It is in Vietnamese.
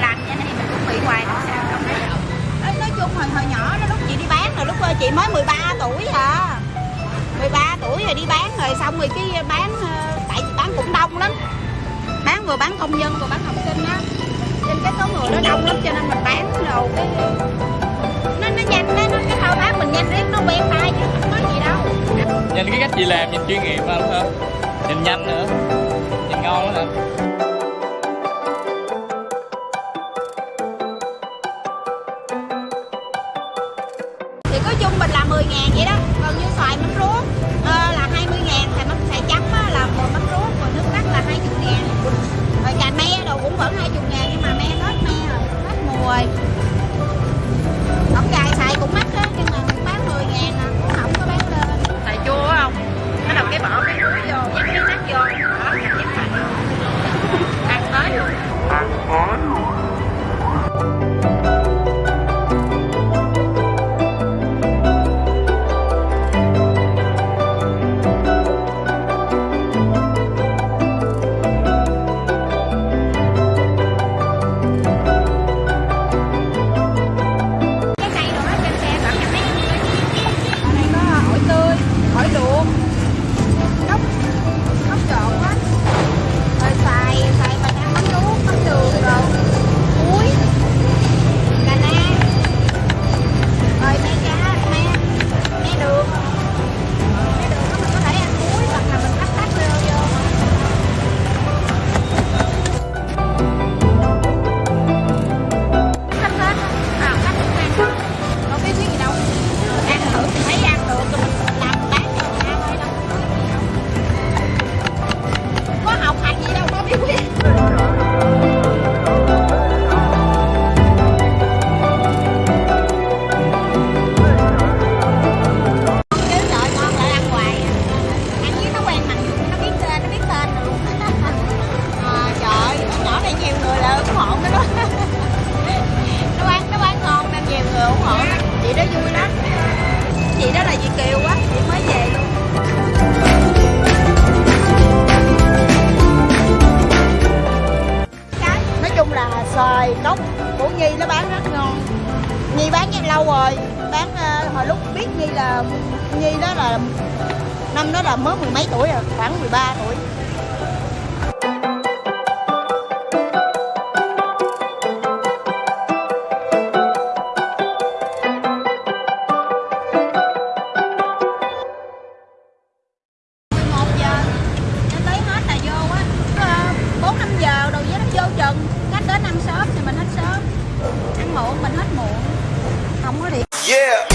lành cho nên mình cũng bị hoài không sao. Không nói, nói chung hồi hồi nhỏ đó lúc chị đi bán rồi lúc ờ, chị mới 13 tuổi à. 13 tuổi rồi đi bán rồi xong rồi cái bán ờ, tại chị bán cũng đông lắm. Bán vừa bán công nhân vừa bán học sinh á. Trên cái số người nó đông lắm cho nên mình bán đồ cái nó nó nhanh nó, nó cái thao tác mình nhanh riết nó quen tay chứ không có gì đâu. Nhìn cái cách chị làm nhìn chuyên nghiệp mà hả nhìn nhanh nữa. Nhìn ngon lắm hả? Thì có chung mình là 10 ngàn vậy đó. Còn như xoài mắm ruốc ờ, là 20 ngàn thì mắm xoài chấm á, là một mắm ruốc còn nước cắt là 20 ngàn. Rồi cà me đồ cũng vẫn 20 ngàn nhưng mà me hết me rồi hết mùa rồi. Ổng gài xài cũng mắc á nhưng mà cũng bán 10 ngàn à cũng không có bán lên. Xài chua không? Bắt đầu cái bỏ cái muối vô dắt cái nát vô đó ăn tới luôn đó vui lắm. Chị đó là chị kiều á chị mới về. Luôn nói chung là xoài cốc của nhi nó bán rất ngon. Nhi bán rất lâu rồi bán uh, hồi lúc biết nhi là nhi đó là năm đó là mới mười mấy tuổi rồi khoảng 13 tuổi. Yeah.